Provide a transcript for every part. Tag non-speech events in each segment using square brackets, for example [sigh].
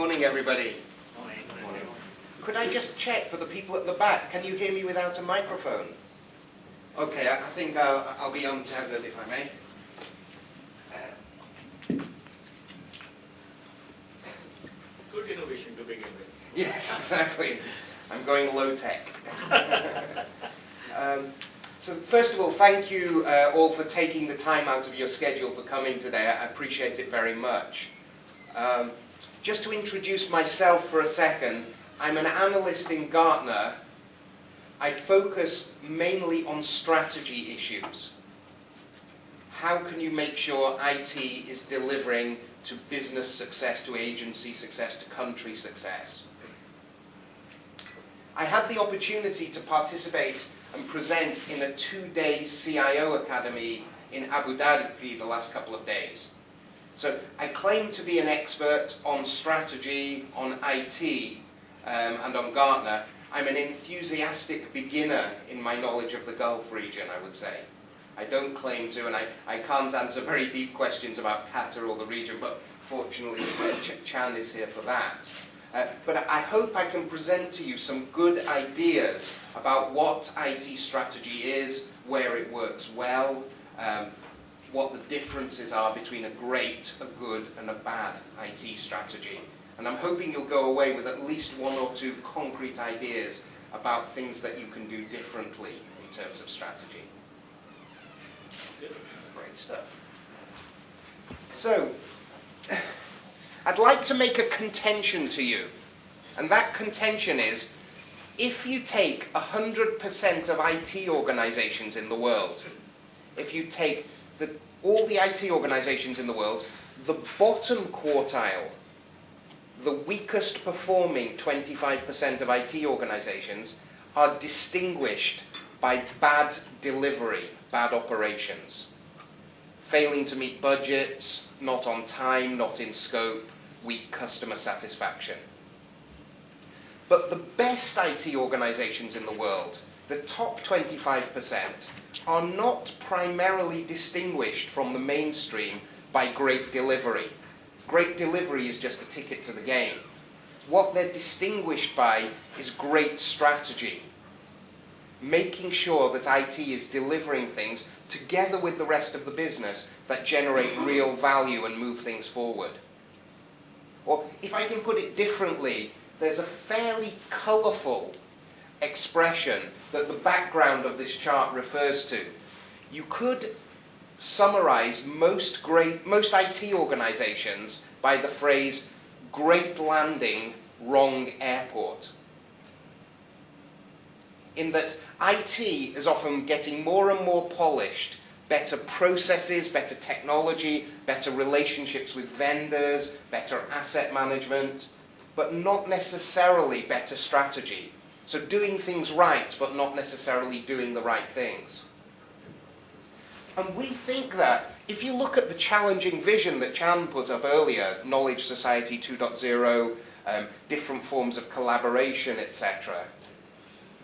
morning, everybody. Morning. Morning. Could I just check for the people at the back? Can you hear me without a microphone? Okay, I, I think I'll, I'll be untethered if I may. Good innovation to begin with. Yes, [laughs] exactly. I'm going low tech. [laughs] um, so first of all, thank you uh, all for taking the time out of your schedule for coming today. I appreciate it very much. Um, just to introduce myself for a second, I'm an analyst in Gartner. I focus mainly on strategy issues. How can you make sure IT is delivering to business success, to agency success, to country success? I had the opportunity to participate and present in a two-day CIO Academy in Abu Dhabi the last couple of days. So I claim to be an expert on strategy, on IT, um, and on Gartner. I'm an enthusiastic beginner in my knowledge of the Gulf region, I would say. I don't claim to, and I, I can't answer very deep questions about Qatar or the region, but fortunately uh, Ch Chan is here for that. Uh, but I hope I can present to you some good ideas about what IT strategy is, where it works well, um, what the differences are between a great, a good, and a bad IT strategy. And I'm hoping you'll go away with at least one or two concrete ideas about things that you can do differently in terms of strategy. Great stuff. So, I'd like to make a contention to you. And that contention is, if you take 100% of IT organizations in the world, if you take the, all the IT organizations in the world, the bottom quartile, the weakest performing 25% of IT organizations are distinguished by bad delivery, bad operations. Failing to meet budgets, not on time, not in scope, weak customer satisfaction. But the best IT organizations in the world, the top 25%, are not primarily distinguished from the mainstream by great delivery. Great delivery is just a ticket to the game. What they're distinguished by is great strategy. Making sure that IT is delivering things together with the rest of the business that generate real value and move things forward. Or if I can put it differently, there's a fairly colourful expression that the background of this chart refers to. You could summarize most, great, most IT organizations by the phrase, great landing, wrong airport. In that IT is often getting more and more polished, better processes, better technology, better relationships with vendors, better asset management, but not necessarily better strategy. So doing things right, but not necessarily doing the right things. And we think that if you look at the challenging vision that Chan put up earlier, Knowledge Society 2.0, um, different forms of collaboration, etc.,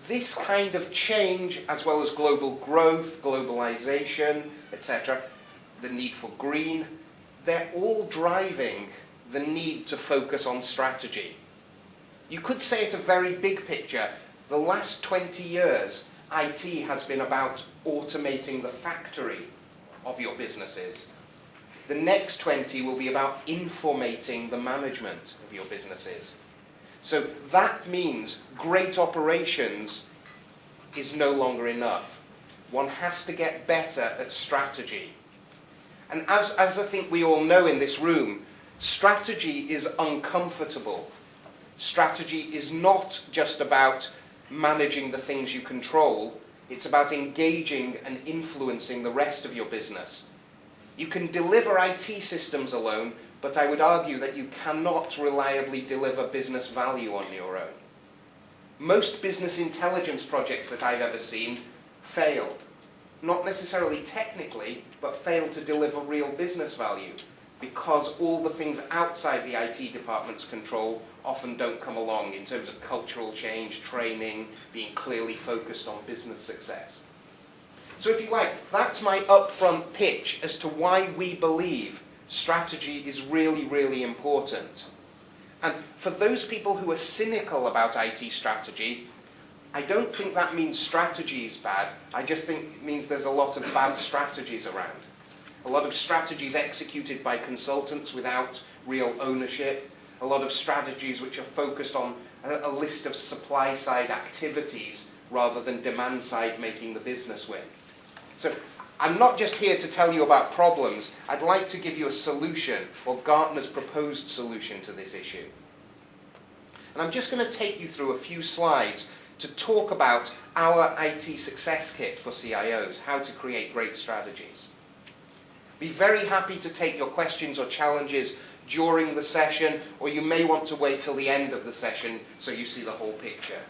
this kind of change, as well as global growth, globalization, etc., the need for green, they're all driving the need to focus on strategy. You could say it a very big picture. The last 20 years, IT has been about automating the factory of your businesses. The next 20 will be about informating the management of your businesses. So that means great operations is no longer enough. One has to get better at strategy. And as, as I think we all know in this room, Strategy is uncomfortable. Strategy is not just about managing the things you control, it's about engaging and influencing the rest of your business. You can deliver IT systems alone, but I would argue that you cannot reliably deliver business value on your own. Most business intelligence projects that I've ever seen fail. Not necessarily technically, but fail to deliver real business value because all the things outside the IT department's control often don't come along in terms of cultural change, training, being clearly focused on business success. So if you like, that's my upfront pitch as to why we believe strategy is really, really important. And for those people who are cynical about IT strategy, I don't think that means strategy is bad. I just think it means there's a lot of bad strategies around. A lot of strategies executed by consultants without real ownership. A lot of strategies which are focused on a, a list of supply side activities rather than demand side making the business win. So I'm not just here to tell you about problems, I'd like to give you a solution, or Gartner's proposed solution to this issue. And I'm just going to take you through a few slides to talk about our IT success kit for CIOs, how to create great strategies. Be very happy to take your questions or challenges during the session, or you may want to wait till the end of the session so you see the whole picture.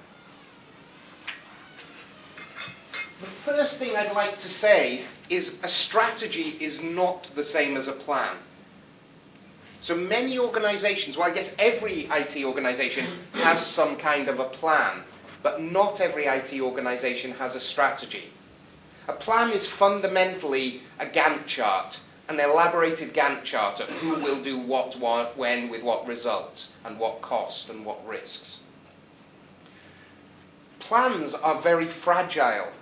The first thing I'd like to say is a strategy is not the same as a plan. So many organizations, well I guess every IT organization has some kind of a plan, but not every IT organization has a strategy. A plan is fundamentally a Gantt chart, an elaborated Gantt chart of who will do what, what when, with what result, and what cost, and what risks. Plans are very fragile.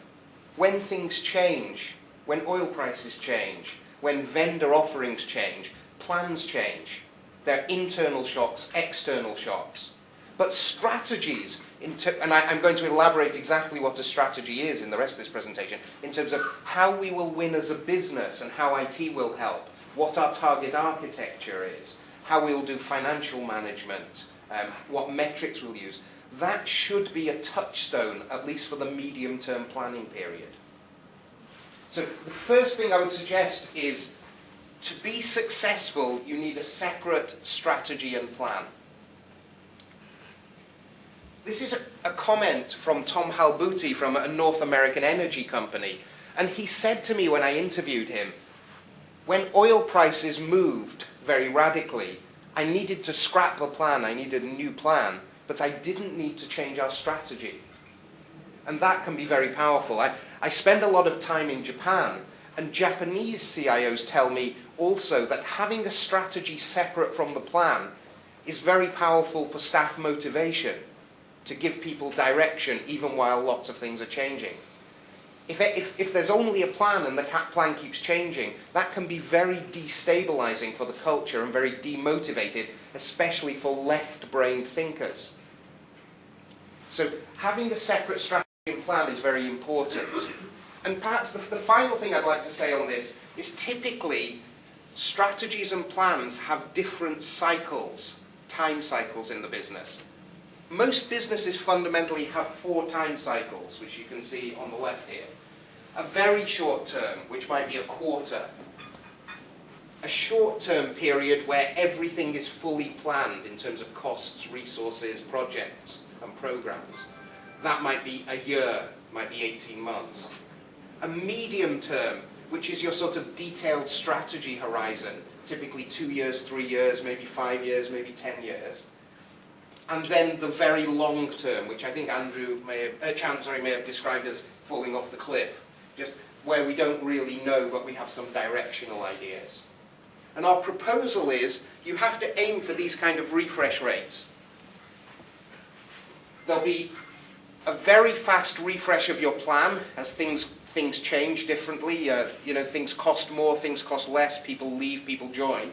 When things change, when oil prices change, when vendor offerings change, plans change. They're internal shocks, external shocks. But strategies, and I, am going to elaborate exactly what a strategy is in the rest of this presentation, in terms of how we will win as a business and how IT will help, what our target architecture is, how we'll do financial management, um, what metrics we'll use. That should be a touchstone, at least for the medium-term planning period. So the first thing I would suggest is to be successful, you need a separate strategy and plan. This is a, a, comment from Tom Halbuti from a North American energy company. And he said to me when I interviewed him, when oil prices moved very radically, I needed to scrap the plan, I needed a new plan, but I didn't need to change our strategy. And that can be very powerful. I, I spend a lot of time in Japan, and Japanese CIOs tell me also that having a strategy separate from the plan is very powerful for staff motivation to give people direction even while lots of things are changing. If, if, if there's only a plan and the plan keeps changing, that can be very destabilizing for the culture and very demotivated, especially for left-brained thinkers. So having a separate strategy and plan is very important. And perhaps the, the final thing I'd like to say on this is typically strategies and plans have different cycles, time cycles in the business. Most businesses fundamentally have four time cycles, which you can see on the left here. A very short term, which might be a quarter. A short term period where everything is fully planned in terms of costs, resources, projects, and programs. That might be a year, might be 18 months. A medium term, which is your sort of detailed strategy horizon, typically two years, three years, maybe five years, maybe 10 years and then the very long term, which I think Andrew may have, uh, may have described as falling off the cliff, just where we don't really know, but we have some directional ideas. And our proposal is you have to aim for these kind of refresh rates. There'll be a very fast refresh of your plan as things things change differently. Uh, you know, things cost more, things cost less, people leave, people join.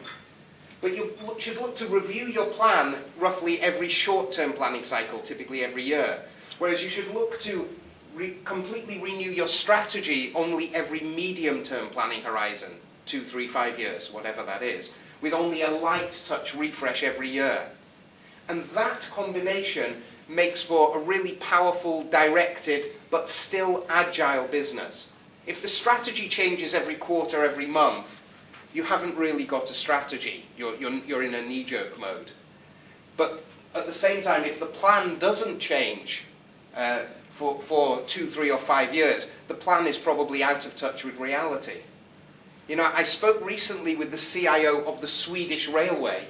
But you should look to review your plan roughly every short-term planning cycle, typically every year. Whereas you should look to re completely renew your strategy only every medium-term planning horizon, two, three, five years, whatever that is, with only a light touch refresh every year. And that combination makes for a really powerful, directed, but still agile business. If the strategy changes every quarter, every month, you haven't really got a strategy. You're, you're, you're in a knee-jerk mode. But at the same time, if the plan doesn't change uh, for, for two, three, or five years, the plan is probably out of touch with reality. You know, I spoke recently with the CIO of the Swedish Railway,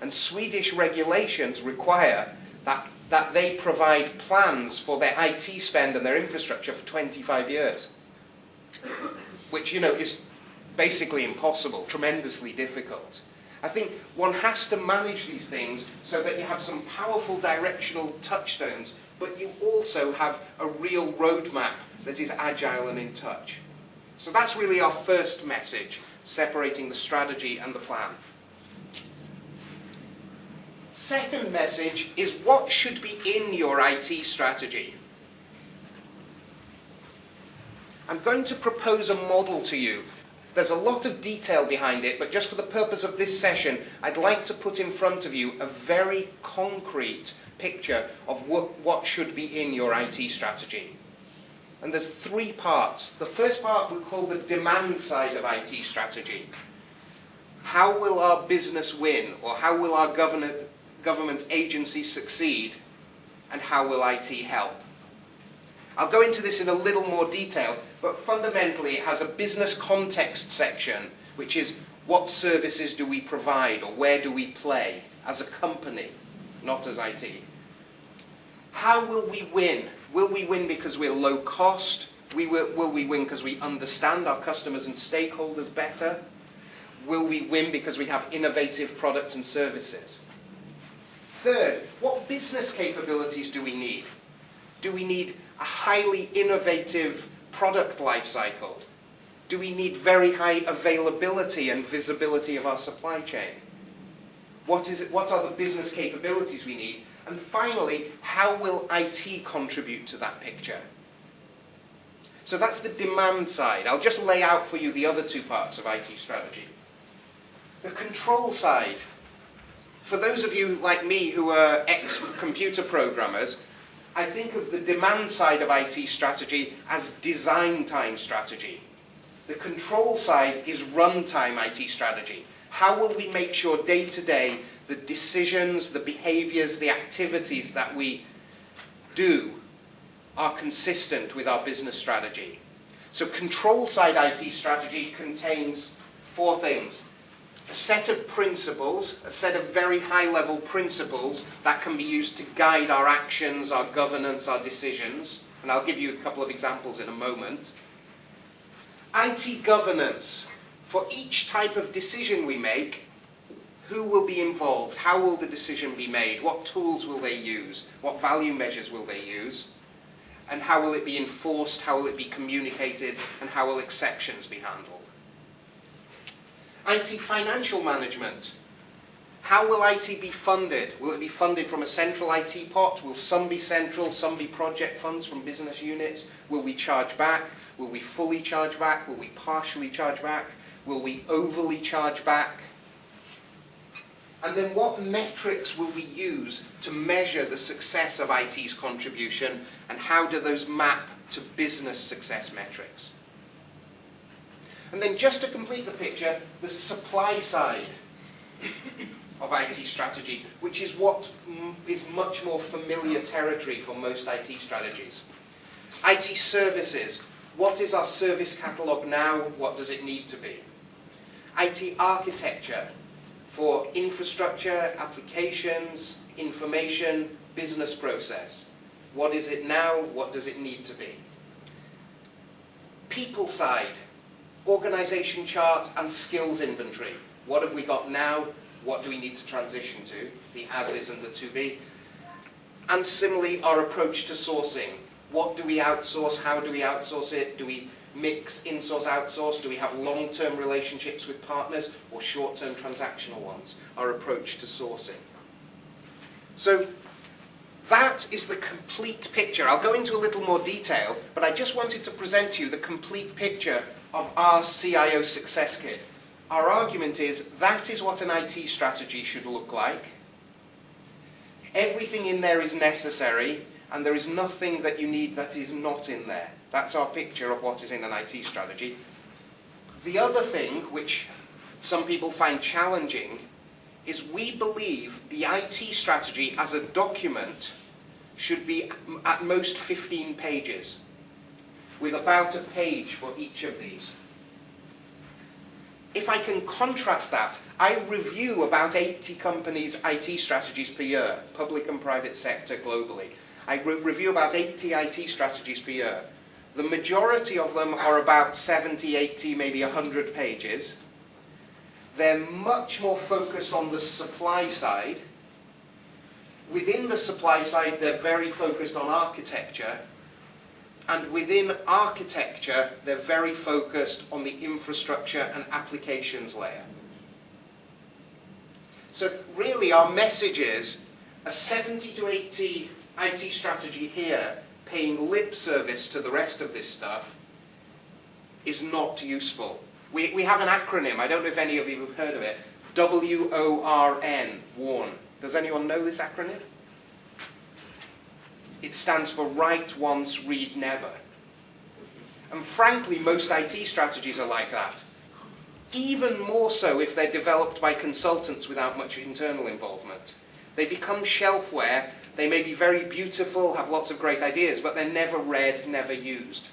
and Swedish regulations require that, that they provide plans for their IT spend and their infrastructure for 25 years. Which, you know, is basically impossible, tremendously difficult. I think one has to manage these things so that you have some powerful directional touchstones, but you also have a real roadmap that is agile and in touch. So that's really our first message, separating the strategy and the plan. Second message is what should be in your IT strategy. I'm going to propose a model to you there's a lot of detail behind it, but just for the purpose of this session, I'd like to put in front of you a very concrete picture of what, what should be in your IT strategy. And there's three parts. The first part we call the demand side of IT strategy. How will our business win, or how will our government, government agency succeed, and how will IT help? I'll go into this in a little more detail, but fundamentally it has a business context section, which is what services do we provide or where do we play as a company, not as IT. How will we win? Will we win because we're low cost? We will, will we win because we understand our customers and stakeholders better? Will we win because we have innovative products and services? Third, what business capabilities do we need? Do we need a highly innovative product life cycle? Do we need very high availability and visibility of our supply chain? What, is it, what are the business capabilities we need? And finally, how will IT contribute to that picture? So that's the demand side. I'll just lay out for you the other two parts of IT strategy. The control side. For those of you like me who are ex-computer programmers, I think of the demand side of IT strategy as design time strategy. The control side is runtime IT strategy. How will we make sure day to day the decisions, the behaviors, the activities that we do are consistent with our business strategy? So control side IT strategy contains four things a set of principles, a set of very high-level principles that can be used to guide our actions, our governance, our decisions. And I'll give you a couple of examples in a moment. IT governance. For each type of decision we make, who will be involved? How will the decision be made? What tools will they use? What value measures will they use? And how will it be enforced? How will it be communicated? And how will exceptions be handled? IT financial management. How will IT be funded? Will it be funded from a central IT pot? Will some be central, some be project funds from business units? Will we charge back? Will we fully charge back? Will we partially charge back? Will we overly charge back? And then what metrics will we use to measure the success of IT's contribution and how do those map to business success metrics? And then just to complete the picture, the supply side of IT strategy, which is what is much more familiar territory for most IT strategies. IT services. What is our service catalogue now? What does it need to be? IT architecture for infrastructure, applications, information, business process. What is it now? What does it need to be? People side organization chart and skills inventory. What have we got now? What do we need to transition to? The as-is and the to-be. And similarly, our approach to sourcing. What do we outsource? How do we outsource it? Do we mix in-source, outsource? Do we have long-term relationships with partners or short-term transactional ones? Our approach to sourcing. So that is the complete picture. I'll go into a little more detail, but I just wanted to present you the complete picture of our CIO Success Kit. Our argument is that is what an IT strategy should look like. Everything in there is necessary, and there is nothing that you need that is not in there. That's our picture of what is in an IT strategy. The other thing, which some people find challenging, is we believe the IT strategy as a document should be at most 15 pages with about a page for each of these. If I can contrast that, I review about 80 companies' IT strategies per year, public and private sector globally. I re review about 80 IT strategies per year. The majority of them are about 70, 80, maybe 100 pages. they're much more focused on the supply side. Within the supply side, they're very focused on architecture. And within architecture, they're very focused on the infrastructure and applications layer. So really our message is a 70 to 80 IT strategy here paying lip service to the rest of this stuff is not useful. We, we have an acronym, I don't know if any of you have heard of it, W-O-R-N, WORN. Does anyone know this acronym? It stands for write once, read never. And frankly, most IT strategies are like that. Even more so if they're developed by consultants without much internal involvement. They become shelfware, they may be very beautiful, have lots of great ideas, but they're never read, never used.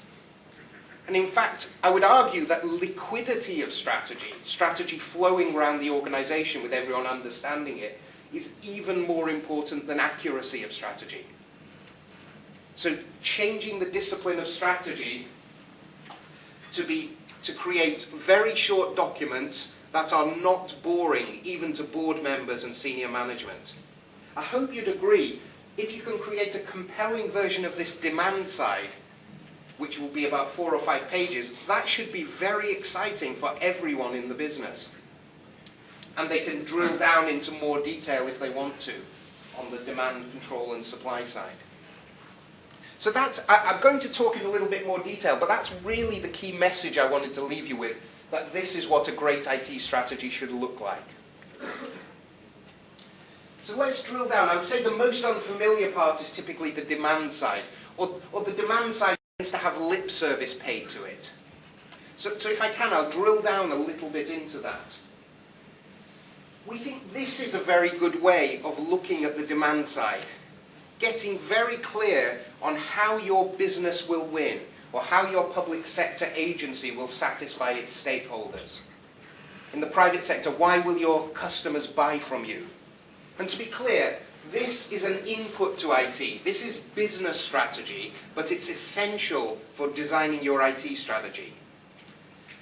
And in fact, I would argue that liquidity of strategy, strategy flowing around the organization with everyone understanding it, is even more important than accuracy of strategy. So changing the discipline of strategy to, be, to create very short documents that are not boring, even to board members and senior management. I hope you'd agree, if you can create a compelling version of this demand side, which will be about four or five pages, that should be very exciting for everyone in the business. And they can drill down into more detail if they want to on the demand control and supply side. So that's, I, am going to talk in a little bit more detail, but that's really the key message I wanted to leave you with, that this is what a great IT strategy should look like. So let's drill down. I would say the most unfamiliar part is typically the demand side, or, or the demand side tends to have lip service paid to it. So, so if I can, I'll drill down a little bit into that. We think this is a very good way of looking at the demand side. Getting very clear on how your business will win, or how your public sector agency will satisfy its stakeholders. In the private sector, why will your customers buy from you? And to be clear, this is an input to IT. This is business strategy, but it's essential for designing your IT strategy.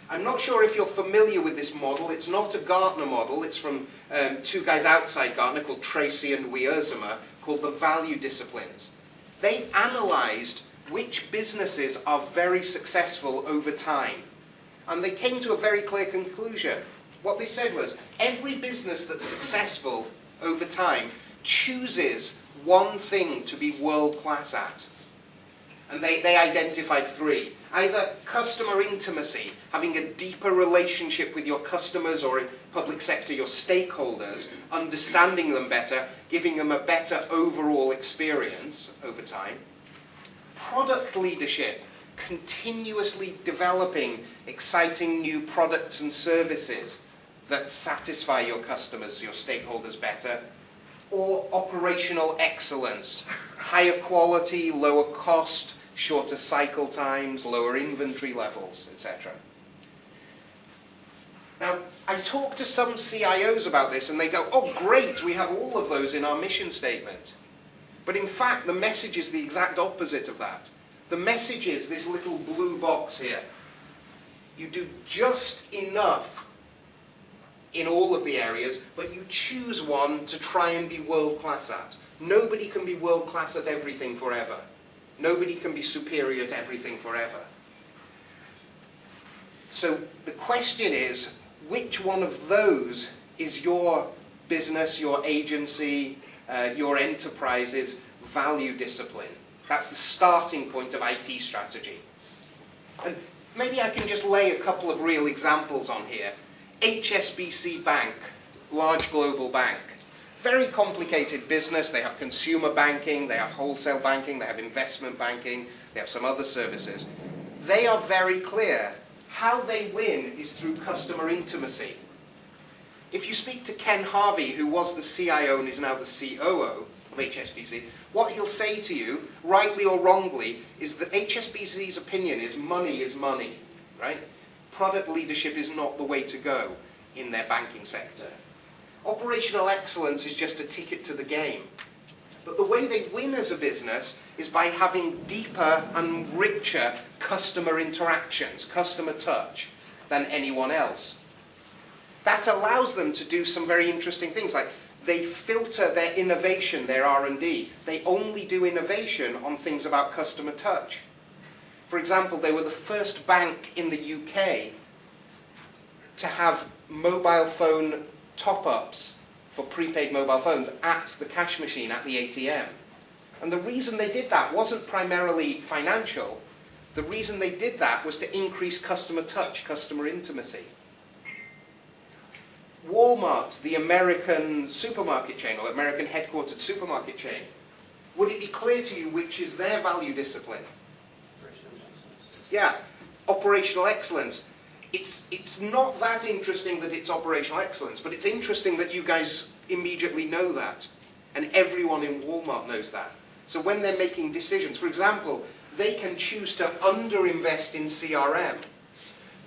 I'm not sure if you're familiar with this model. It's not a Gartner model. It's from um, two guys outside Gartner called Treacy and Wiersema, called the value disciplines. They analyzed which businesses are very successful over time. And they came to a very clear conclusion. What they said was, every business that's successful over time chooses one thing to be world-class at. And they, they identified three. Either customer intimacy, having a deeper relationship with your customers or in public sector, your stakeholders, understanding them better, giving them a better overall experience over time. Product leadership, continuously developing exciting new products and services that satisfy your customers, your stakeholders better, or operational excellence, higher quality, lower cost, shorter cycle times, lower inventory levels, etc. Now, I talk to some CIOs about this and they go, oh great, we have all of those in our mission statement. But in fact, the message is the exact opposite of that. The message is this little blue box here. You do just enough in all of the areas, but you choose one to try and be world-class at. Nobody can be world-class at everything forever. Nobody can be superior at everything forever. So the question is, which one of those is your business, your agency, uh, your enterprise's value discipline? That's the starting point of IT strategy. And maybe I can just lay a couple of real examples on here. HSBC Bank, large global bank. Very complicated business. They have consumer banking, they have wholesale banking, they have investment banking, they have some other services. They are very clear. How they win is through customer intimacy. If you speak to Ken Harvey, who was the CIO and is now the COO of HSBC, what he'll say to you, rightly or wrongly, is that HSBC's opinion is money is money, right? Product leadership is not the way to go in their banking sector. Operational excellence is just a ticket to the game. But the way they win as a business is by having deeper and richer customer interactions, customer touch, than anyone else. that allows them to do some very interesting things like they filter their innovation, their R&D. They only do innovation on things about customer touch. For example, they were the first bank in the UK to have mobile phone top-ups for prepaid mobile phones at the cash machine, at the ATM. And the reason they did that wasn't primarily financial. The reason they did that was to increase customer touch, customer intimacy. Walmart, the American supermarket chain, or American headquartered supermarket chain, would it be clear to you which is their value discipline? Yeah, operational excellence. It's, it's not that interesting that it's operational excellence, but it's interesting that you guys immediately know that. And everyone in Walmart knows that. So when they're making decisions, for example, they can choose to underinvest in CRM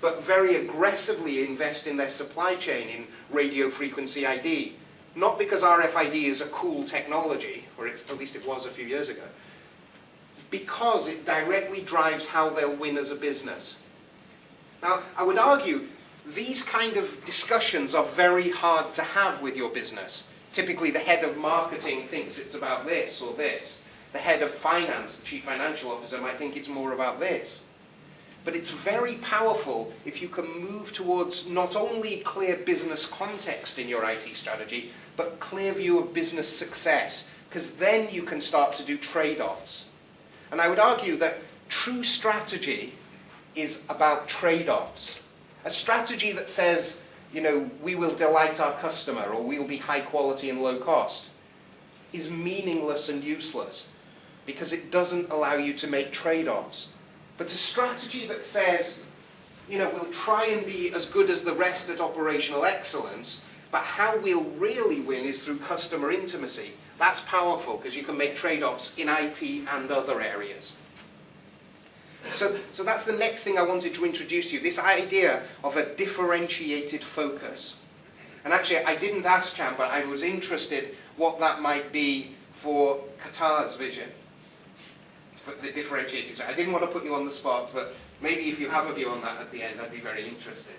but very aggressively invest in their supply chain in radio frequency ID. Not because RFID is a cool technology, or it, at least it was a few years ago, because it directly drives how they'll win as a business. Now, I would argue these kind of discussions are very hard to have with your business. Typically, the head of marketing thinks it's about this or this. The head of finance, the chief financial officer, might think it's more about this. But it's very powerful if you can move towards not only clear business context in your IT strategy, but clear view of business success, because then you can start to do trade-offs. And I would argue that true strategy is about trade-offs. A strategy that says, you know, we will delight our customer or we will be high quality and low cost is meaningless and useless because it doesn't allow you to make trade-offs. But a strategy that says, you know, we'll try and be as good as the rest at operational excellence, but how we'll really win is through customer intimacy. That's powerful because you can make trade-offs in IT and other areas. So, so that's the next thing I wanted to introduce to you, this idea of a differentiated focus. And actually, I didn't ask Champ, but I was interested what that might be for Qatar's vision the differentiating. I didn't want to put you on the spot, but maybe if you have a view on that at the end, I'd be very interested.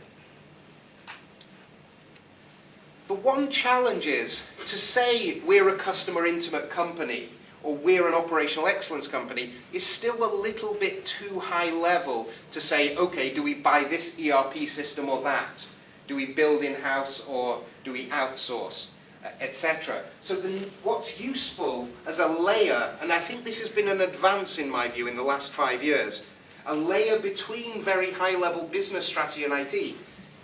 The one challenge is to say we're a customer intimate company or we're an operational excellence company is still a little bit too high level to say, okay, do we buy this ERP system or that? Do we build in-house or do we outsource? Uh, etc. So then what's useful as a layer, and I think this has been an advance in my view in the last five years, a layer between very high-level business strategy and IT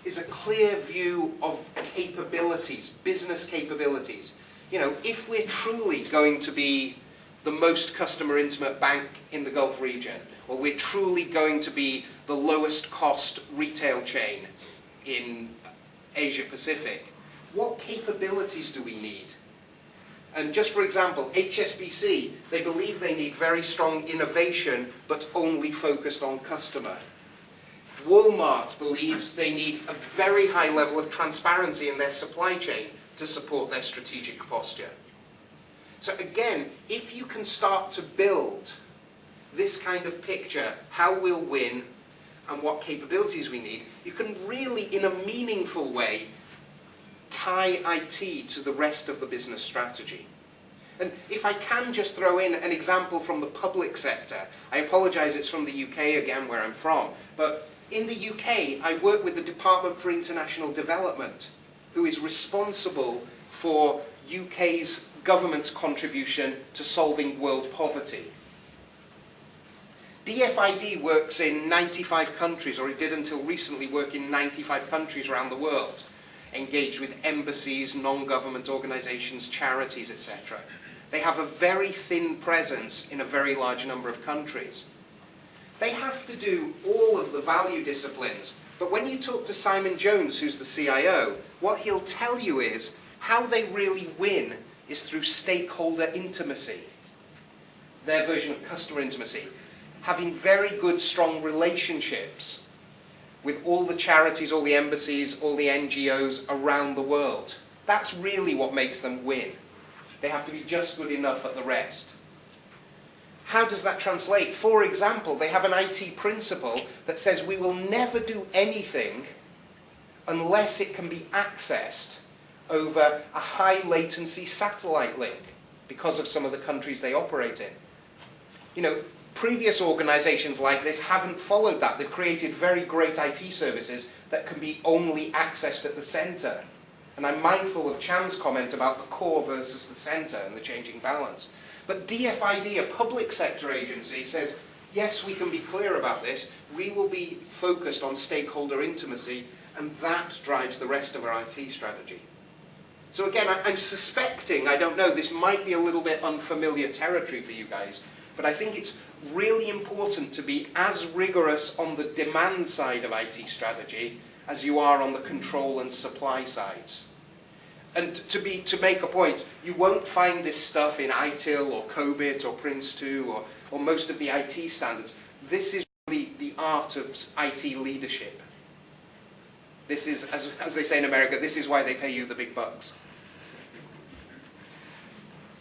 is a clear view of capabilities, business capabilities. You know, if we're truly going to be the most customer intimate bank in the Gulf region, or we're truly going to be the lowest cost retail chain in Asia Pacific, what capabilities do we need? And just for example, HSBC, they believe they need very strong innovation, but only focused on customer. Walmart believes they need a very high level of transparency in their supply chain to support their strategic posture. So again, if you can start to build this kind of picture, how we'll win and what capabilities we need, you can really, in a meaningful way, tie IT to the rest of the business strategy. And if I can just throw in an example from the public sector, I apologise it's from the UK again where I'm from, but in the UK I work with the Department for International Development who is responsible for UK's government's contribution to solving world poverty. DFID works in 95 countries, or it did until recently work in 95 countries around the world engaged with embassies, non-government organisations, charities, etc. They have a very thin presence in a very large number of countries. They have to do all of the value disciplines, but when you talk to Simon Jones, who's the CIO, what he'll tell you is how they really win is through stakeholder intimacy, their version of customer intimacy, having very good, strong relationships with all the charities, all the embassies, all the NGOs around the world. That's really what makes them win. They have to be just good enough at the rest. How does that translate? For example, they have an IT principle that says we will never do anything unless it can be accessed over a high latency satellite link because of some of the countries they operate in. You know, previous organizations like this haven't followed that. They've created very great IT services that can be only accessed at the center. And I'm mindful of Chan's comment about the core versus the center and the changing balance. But DFID, a public sector agency, says, yes, we can be clear about this. We will be focused on stakeholder intimacy, and that drives the rest of our IT strategy. So again, I'm suspecting, I don't know, this might be a little bit unfamiliar territory for you guys, but I think it's really important to be as rigorous on the demand side of IT strategy as you are on the control and supply sides. And to, be, to make a point, you won't find this stuff in ITIL or COBIT or Prince2 or, or most of the IT standards. This is really the art of IT leadership. This is, as, as they say in America, this is why they pay you the big bucks.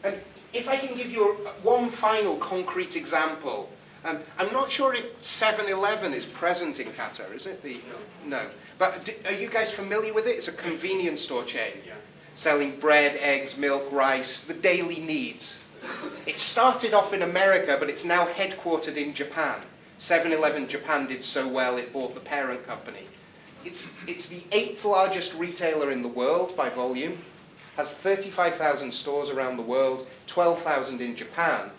And if I can give you one final concrete example, um, I'm not sure if 7-Eleven is present in Qatar, is it? The, no. But are you guys familiar with it? It's a convenience store chain. Yeah. Selling bread, eggs, milk, rice, the daily needs. It started off in America, but it's now headquartered in Japan. 7-Eleven Japan did so well, it bought the parent company. It's, it's the eighth largest retailer in the world by volume has 35,000 stores around the world, 12,000 in Japan.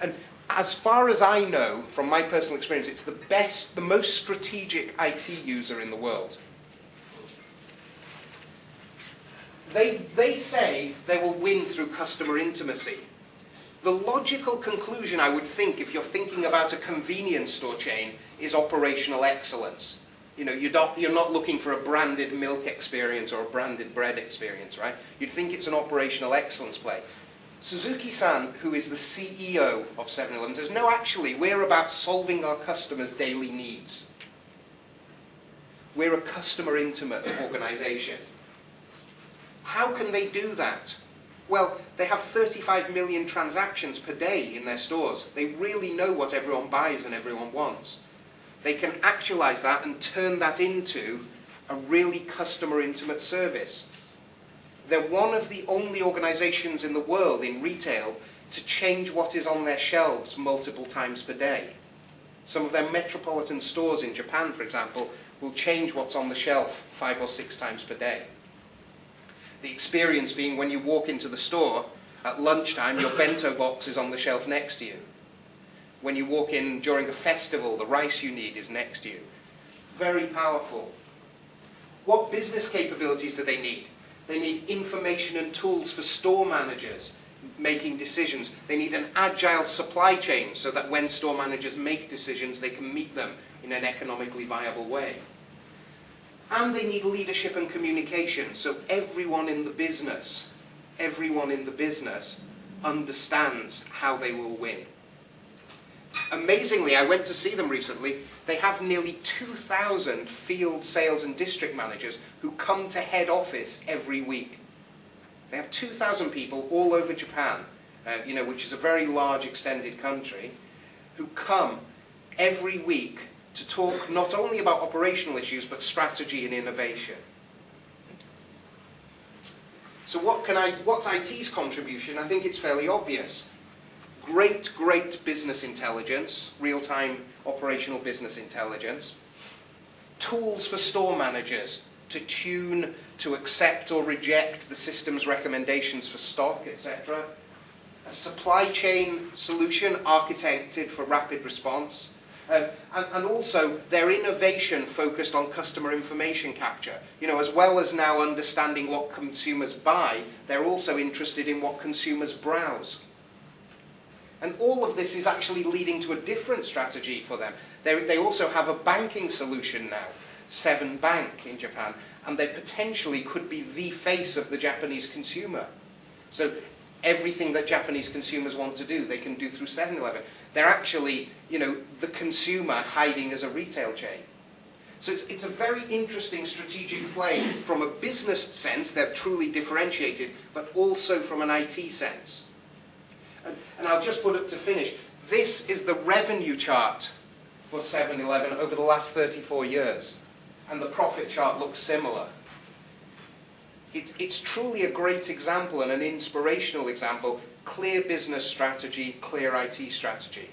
And as far as I know, from my personal experience, it's the best, the most strategic IT user in the world. They, they say they will win through customer intimacy. The logical conclusion, I would think, if you're thinking about a convenience store chain, is operational excellence. You know, you're not, you're not looking for a branded milk experience or a branded bread experience, right? You'd think it's an operational excellence play. Suzuki-san, who is the CEO of 7-Eleven, says, no, actually, we're about solving our customers' daily needs. We're a customer-intimate organization. How can they do that? Well, they have 35 million transactions per day in their stores. They really know what everyone buys and everyone wants they can actualize that and turn that into a really customer intimate service. They're one of the only organizations in the world in retail to change what is on their shelves multiple times per day. Some of their metropolitan stores in Japan, for example, will change what's on the shelf five or six times per day. The experience being when you walk into the store at lunchtime, your bento box is on the shelf next to you. When you walk in during a festival, the rice you need is next to you. Very powerful. What business capabilities do they need? They need information and tools for store managers making decisions. They need an agile supply chain so that when store managers make decisions, they can meet them in an economically viable way. And they need leadership and communication. So everyone in the business, everyone in the business understands how they will win. Amazingly, I went to see them recently, they have nearly 2,000 field sales and district managers who come to head office every week. They have 2,000 people all over Japan, uh, you know, which is a very large extended country, who come every week to talk not only about operational issues, but strategy and innovation. So what can I, what's IT's contribution? I think it's fairly obvious great, great business intelligence, real-time operational business intelligence, tools for store managers to tune, to accept or reject the system's recommendations for stock, etc. A supply chain solution architected for rapid response. Uh, and, and, also their innovation focused on customer information capture. You know, as well as now understanding what consumers buy, they're also interested in what consumers browse. And all of this is actually leading to a different strategy for them. They, they also have a banking solution now, Seven Bank in Japan, and they potentially could be the face of the Japanese consumer. So everything that Japanese consumers want to do, they can do through 7-Eleven. They're actually, you know, the consumer hiding as a retail chain. So it's, it's a very interesting strategic play from a business sense, they're truly differentiated, but also from an IT sense. And, and I'll just put it to finish. This is the revenue chart for 7-Eleven over the last 34 years. and the profit chart looks similar. It, it's truly a great example and an inspirational example. Clear business strategy, clear IT strategy.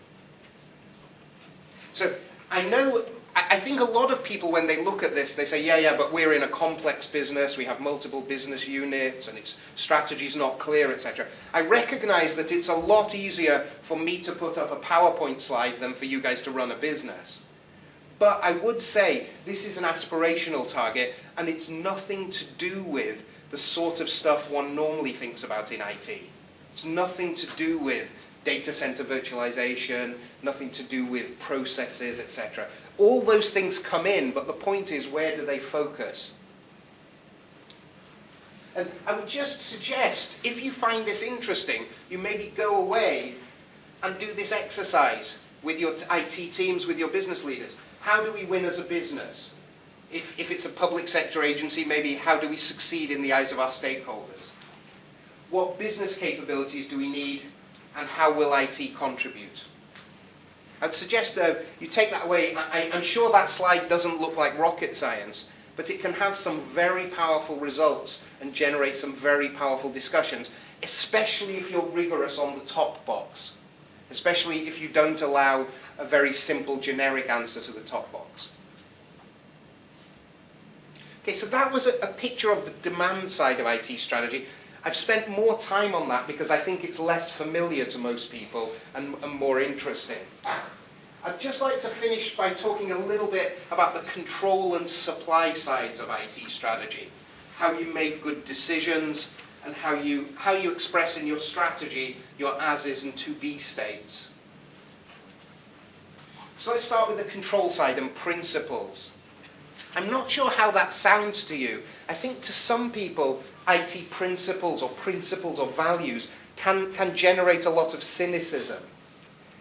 So I know, I think a lot of people when they look at this, they say, yeah, yeah, but we're in a complex business, we have multiple business units, and its strategy's not clear, etc. I recognize that it's a lot easier for me to put up a PowerPoint slide than for you guys to run a business. But I would say this is an aspirational target, and it's nothing to do with the sort of stuff one normally thinks about in IT. It's nothing to do with data center virtualization, nothing to do with processes, etc. All those things come in, but the point is, where do they focus? And I would just suggest, if you find this interesting, you maybe go away and do this exercise with your IT teams, with your business leaders. How do we win as a business? If, if it's a public sector agency, maybe how do we succeed in the eyes of our stakeholders? What business capabilities do we need and how will IT contribute? I'd suggest uh, you take that away. I, am sure that slide doesn't look like rocket science, but it can have some very powerful results and generate some very powerful discussions, especially if you're rigorous on the top box, especially if you don't allow a very simple generic answer to the top box. Okay, so that was a, a picture of the demand side of IT strategy. I've spent more time on that because I think it's less familiar to most people and, and more interesting. I'd just like to finish by talking a little bit about the control and supply sides of IT strategy. How you make good decisions and how you, how you express in your strategy your as-is and to-be states. So let's start with the control side and principles. I'm not sure how that sounds to you. I think to some people, IT principles or principles or values can, can generate a lot of cynicism.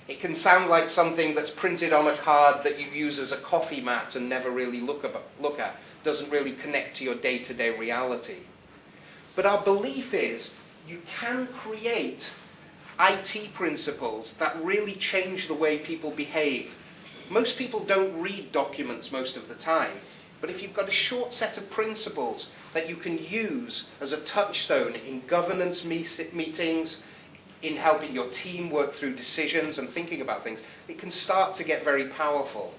It can sound like something that's printed on a card that you use as a coffee mat and never really look, about, look at. Doesn't really connect to your day-to-day -day reality. But our belief is you can create IT principles that really change the way people behave. Most people don't read documents most of the time. But if you've got a short set of principles that you can use as a touchstone in governance meetings, in helping your team work through decisions and thinking about things, it can start to get very powerful.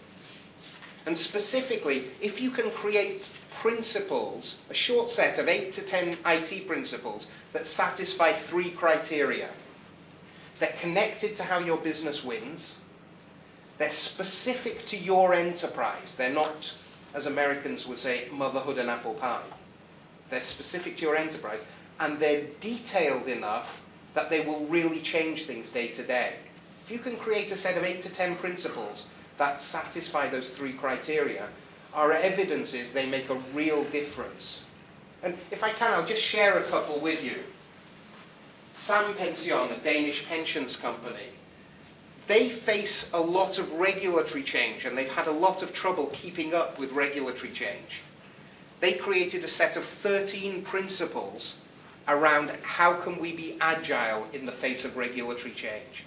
And specifically, if you can create principles, a short set of 8 to 10 IT principles that satisfy three criteria. They're connected to how your business wins. They're specific to your enterprise. They're not as Americans would say, motherhood and apple pie. They're specific to your enterprise, and they're detailed enough that they will really change things day to day. If you can create a set of eight to ten principles that satisfy those three criteria, are evidences they make a real difference. And if I can, I'll just share a couple with you. Sampension, a Danish pensions company, they face a lot of regulatory change and they've had a lot of trouble keeping up with regulatory change. They created a set of 13 principles around how can we be agile in the face of regulatory change.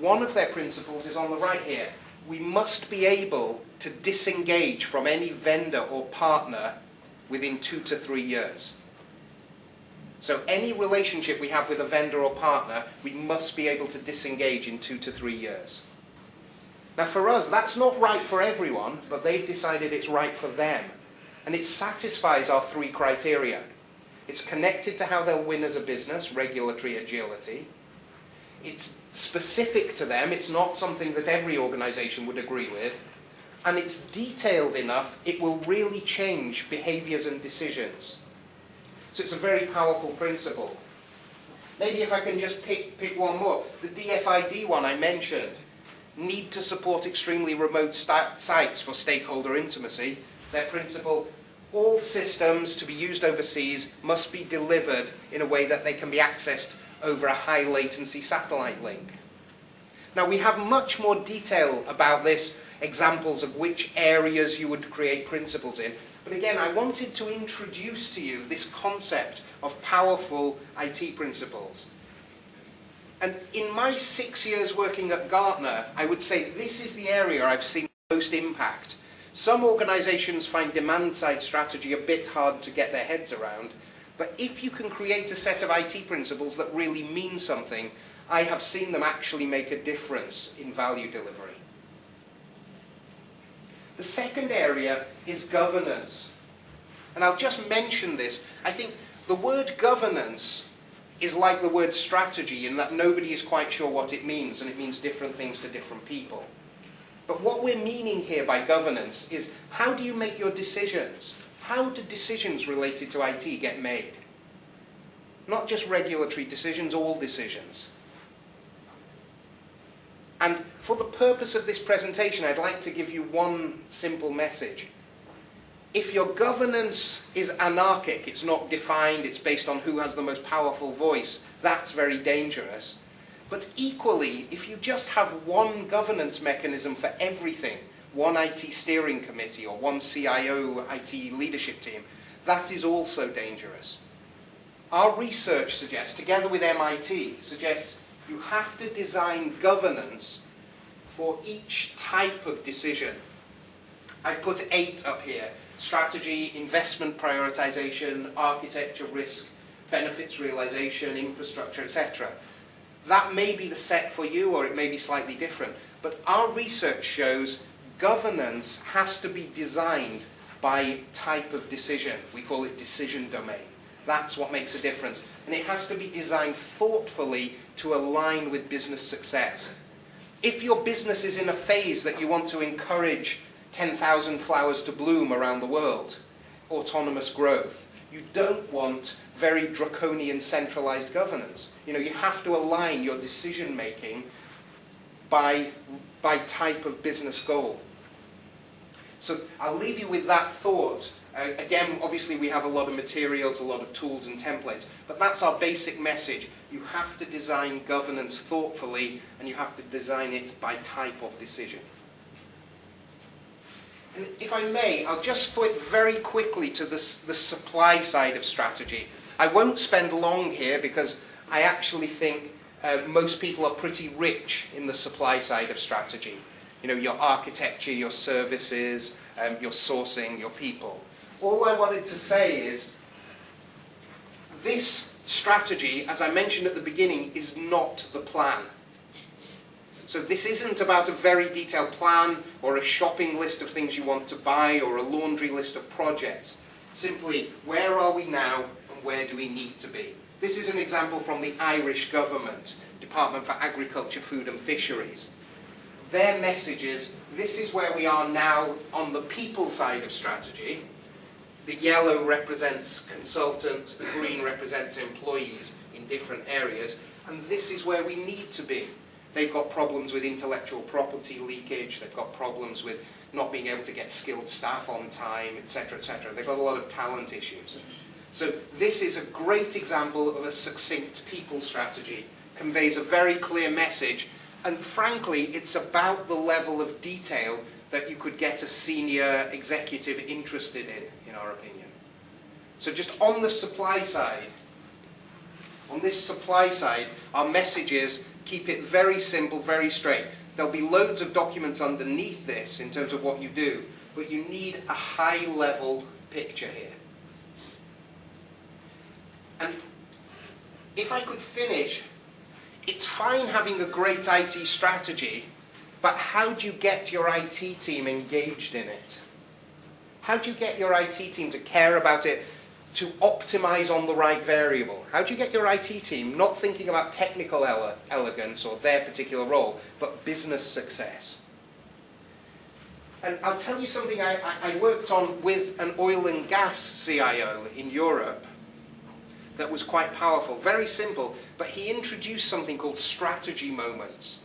One of their principles is on the right here. We must be able to disengage from any vendor or partner within two to three years. So any relationship we have with a vendor or partner, we must be able to disengage in two to three years. Now for us, that's not right for everyone, but they've decided it's right for them. And it satisfies our three criteria. It's connected to how they'll win as a business, regulatory agility. It's specific to them, it's not something that every organization would agree with. And it's detailed enough, it will really change behaviors and decisions. So it's a very powerful principle. Maybe if I can just pick, pick one more. The DFID one I mentioned. Need to support extremely remote sites for stakeholder intimacy. Their principle, all systems to be used overseas must be delivered in a way that they can be accessed over a high latency satellite link. Now we have much more detail about this, examples of which areas you would create principles in, but again, I wanted to introduce to you this concept of powerful IT principles. And in my six years working at Gartner, I would say this is the area I've seen most impact. Some organizations find demand side strategy a bit hard to get their heads around, but if you can create a set of IT principles that really mean something, I have seen them actually make a difference in value delivery. The second area is governance. And I'll just mention this. I think the word governance is like the word strategy in that nobody is quite sure what it means, and it means different things to different people. But what we're meaning here by governance is how do you make your decisions? How do decisions related to IT get made? Not just regulatory decisions, all decisions. And for the purpose of this presentation, I'd like to give you one simple message. If your governance is anarchic, it's not defined, it's based on who has the most powerful voice, that's very dangerous. But equally, if you just have one governance mechanism for everything, one IT steering committee or one CIO IT leadership team, that is also dangerous. Our research suggests, together with MIT, suggests you have to design governance for each type of decision. I've put eight up here. Strategy, investment prioritization, architecture risk, benefits realization, infrastructure, etc. That may be the set for you or it may be slightly different. But our research shows governance has to be designed by type of decision. We call it decision domain. That's what makes a difference. And it has to be designed thoughtfully to align with business success. If your business is in a phase that you want to encourage 10,000 flowers to bloom around the world, autonomous growth, you don't want very draconian centralized governance. You know, you have to align your decision making by, by type of business goal. So I'll leave you with that thought. Uh, again, obviously we have a lot of materials, a lot of tools and templates, but that's our basic message. You have to design governance thoughtfully and you have to design it by type of decision. And if I may, I'll just flip very quickly to the, the supply side of strategy. I won't spend long here because I actually think uh, most people are pretty rich in the supply side of strategy. You know, your architecture, your services, um, your sourcing, your people. All I wanted to say is this strategy, as I mentioned at the beginning, is not the plan. So this isn't about a very detailed plan or a shopping list of things you want to buy or a laundry list of projects. Simply, where are we now and where do we need to be? This is an example from the Irish government, Department for Agriculture, Food and Fisheries. Their message is, this is where we are now on the people side of strategy. The yellow represents consultants, the green represents employees in different areas, and this is where we need to be. They've got problems with intellectual property leakage, they've got problems with not being able to get skilled staff on time, etc., etc. They've got a lot of talent issues. So this is a great example of a succinct people strategy, conveys a very clear message, and frankly, it's about the level of detail that you could get a senior executive interested in, in our opinion. So just on the supply side, on this supply side, our message is keep it very simple, very straight. There'll be loads of documents underneath this in terms of what you do, but you need a high level picture here. And if I could finish, it's fine having a great IT strategy, but how do you get your IT team engaged in it? How do you get your IT team to care about it, to optimize on the right variable? How do you get your IT team not thinking about technical ele elegance or their particular role, but business success? And I'll tell you something I, I worked on with an oil and gas CIO in Europe that was quite powerful. Very simple, but he introduced something called strategy moments.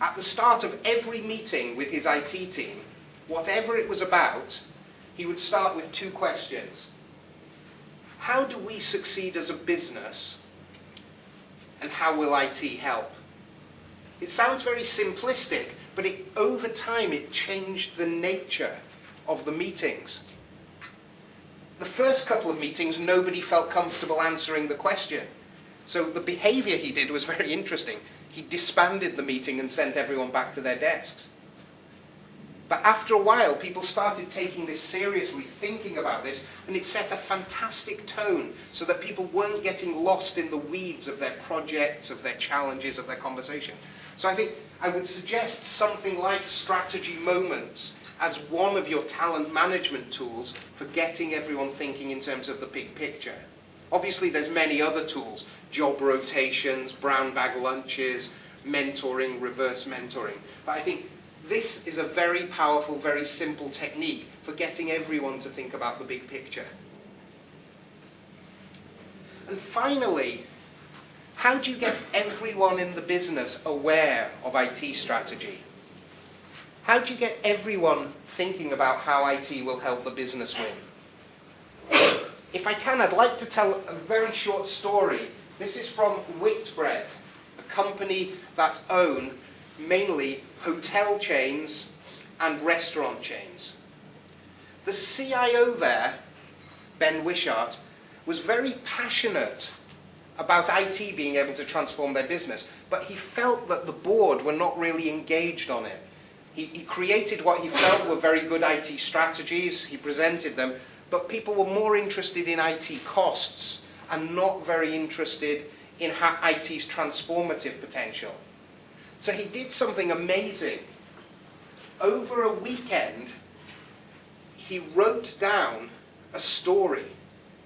At the start of every meeting with his IT team, whatever it was about, he would start with two questions. How do we succeed as a business? And how will IT help? It sounds very simplistic, but it, over time it changed the nature of the meetings the first couple of meetings, nobody felt comfortable answering the question. So the behavior he did was [laughs] very interesting. He disbanded the meeting and sent everyone back to their desks. But after a while, people started taking this seriously, thinking about this, and it set a fantastic tone so that people weren't getting lost in the weeds of their projects, of their challenges, of their conversation. So I think I would suggest something like strategy moments as one of your talent management tools for getting everyone thinking in terms of the big picture. Obviously, there's many other tools, job rotations, brown bag lunches, mentoring, reverse mentoring. But I think this is a very powerful, very simple technique for getting everyone to think about the big picture. And finally, how do you get everyone in the business aware of IT strategy? How do you get everyone thinking about how IT will help the business win? If I can, I'd like to tell a very short story. This is from Whitbread, a company that own mainly hotel chains and restaurant chains. The CIO there, Ben Wishart, was very passionate about IT being able to transform their business, but he felt that the board were not really engaged on it. He, he created what he felt were very good IT strategies, he presented them, but people were more interested in IT costs and not very interested in IT's transformative potential. So he did something amazing. Over a weekend, he wrote down a story.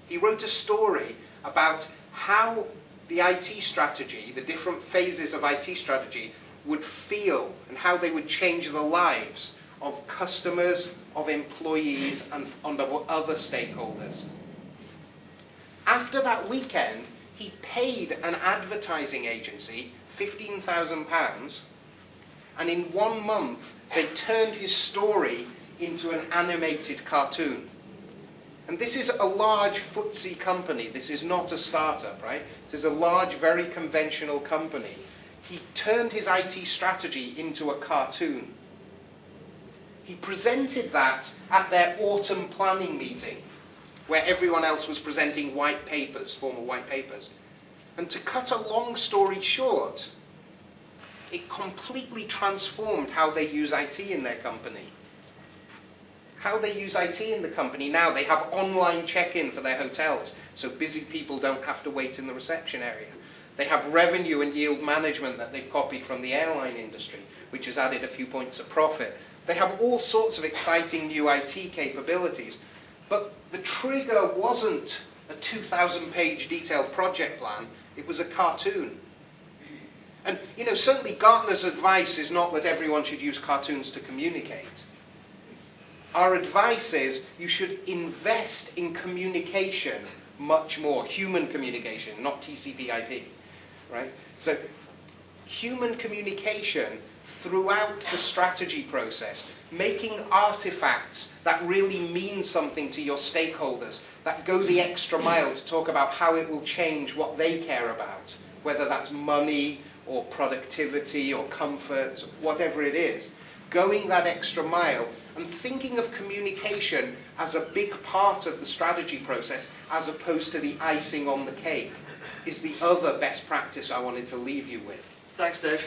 He wrote a story about how the IT strategy, the different phases of IT strategy, would feel and how they would change the lives of customers, of employees, and, of other stakeholders. After that weekend, he paid an advertising agency £15,000 and in one month they turned his story into an animated cartoon. And this is a large FTSE company. This is not a startup, right? This is a large, very conventional company he turned his IT strategy into a cartoon. He presented that at their autumn planning meeting, where everyone else was presenting white papers, formal white papers. And to cut a long story short, it completely transformed how they use IT in their company. How they use IT in the company now, they have online check-in for their hotels, so busy people don't have to wait in the reception area. They have revenue and yield management that they've copied from the airline industry, which has added a few points of profit. They have all sorts of exciting new IT capabilities. But the trigger wasn't a 2,000 page detailed project plan, it was a cartoon. And, you know, certainly Gartner's advice is not that everyone should use cartoons to communicate. Our advice is you should invest in communication much more, human communication, not TCP IP right? So human communication throughout the strategy process, making artifacts that really mean something to your stakeholders, that go the extra mile to talk about how it will change what they care about, whether that's money or productivity or comfort, whatever it is. Going that extra mile and thinking of communication as a big part of the strategy process as opposed to the icing on the cake is the other best practice I wanted to leave you with. Thanks, Dave.